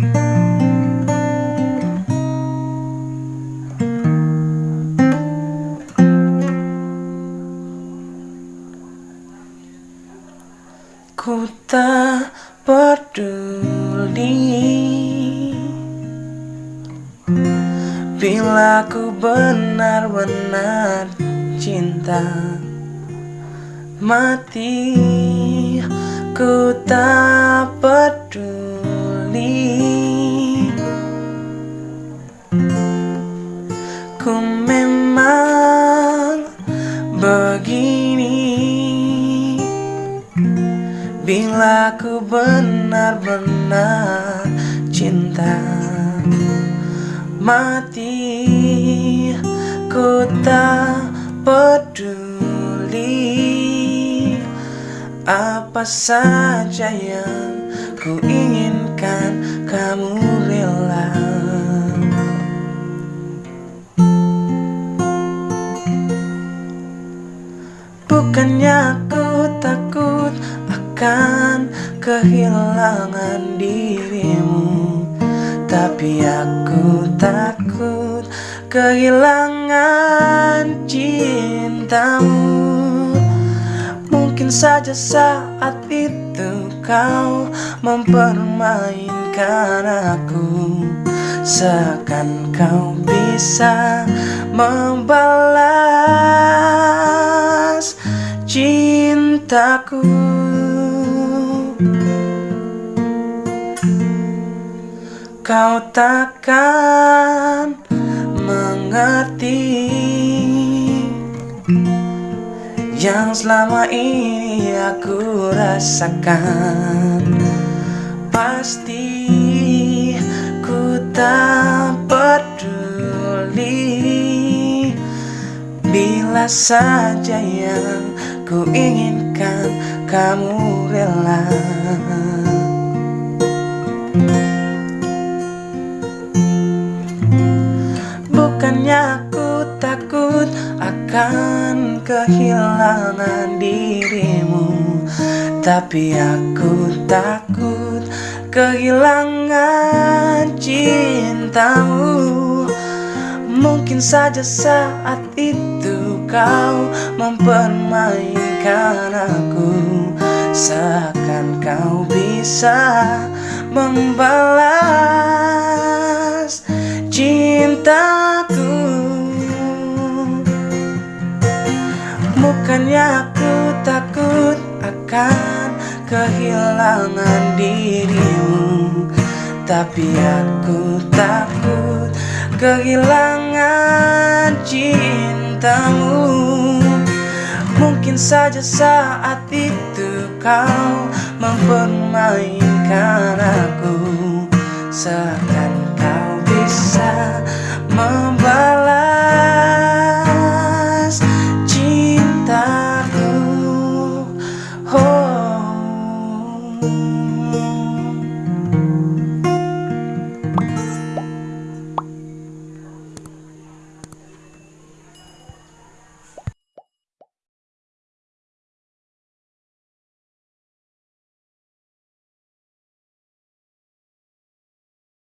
Ku tak peduli Bila ku benar-benar cinta Mati. Ku tak peduli Ku memang begini. Bila ku benar-benar cinta Mati Ku tak peduli Apa saja yang ku inginkan. Kamu rela kehilangan dirimu. Tapi aku takut kehilangan cintamu. Mungkin saja saat itu kau mempermainkan aku. Seakan kau bisa membalas cintaku Kau takkan mengerti Yang selama ini aku rasakan. Pasti ku tak peduli Bila saja yang ku inginkan kamu rela akan kehilangan dirimu. Tapi aku takut kehilangan cintamu. Mungkin saja saat itu kau mempermainkan aku. Seakan kau bisa membalas cintaku Bukannya aku takut akan kehilangan dirimu Tapi aku takut kehilangan cintamu. Mungkin saja saat itu kau mempermainkan aku Seakan